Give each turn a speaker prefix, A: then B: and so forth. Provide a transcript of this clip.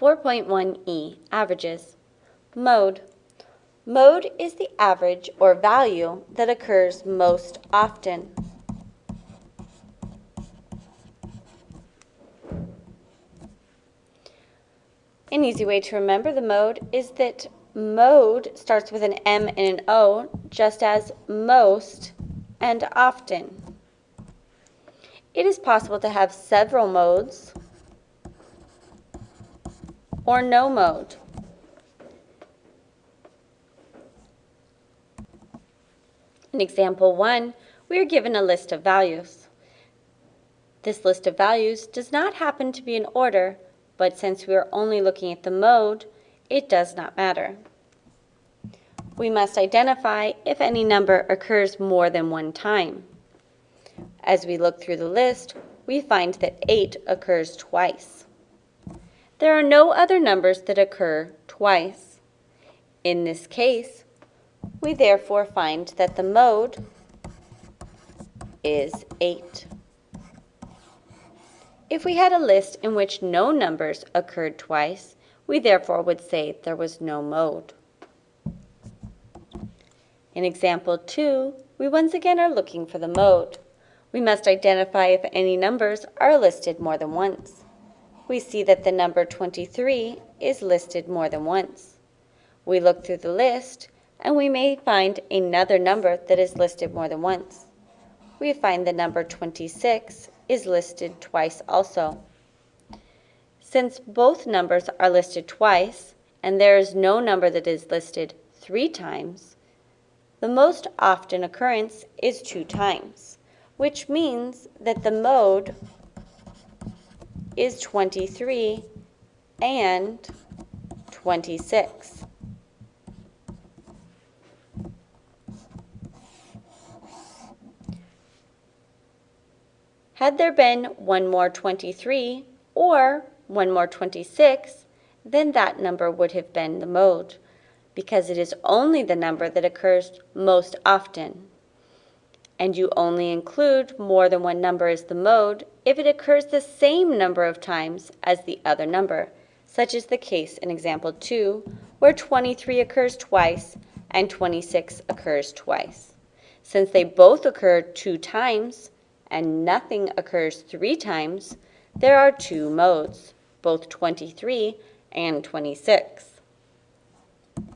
A: 4.1e, Averages. Mode. Mode is the average or value that occurs most often. An easy way to remember the mode is that mode starts with an M and an O, just as most and often. It is possible to have several modes or no mode. In example 1, we are given a list of values. This list of values does not happen to be in order, but since we are only looking at the mode, it does not matter. We must identify if any number occurs more than one time. As we look through the list, we find that 8 occurs twice. There are no other numbers that occur twice. In this case, we therefore find that the mode is 8. If we had a list in which no numbers occurred twice, we therefore would say there was no mode. In example 2, we once again are looking for the mode. We must identify if any numbers are listed more than once. We see that the number 23 is listed more than once. We look through the list and we may find another number that is listed more than once. We find the number 26 is listed twice also. Since both numbers are listed twice, and there is no number that is listed three times, the most often occurrence is two times, which means that the mode is 23 and 26. Had there been one more 23 or one more 26, then that number would have been the mode, because it is only the number that occurs most often. And you only include more than one number as the mode if it occurs the same number of times as the other number, such as the case in example 2, where 23 occurs twice and 26 occurs twice. Since they both occur two times, and nothing occurs three times, there are two modes, both 23 and 26.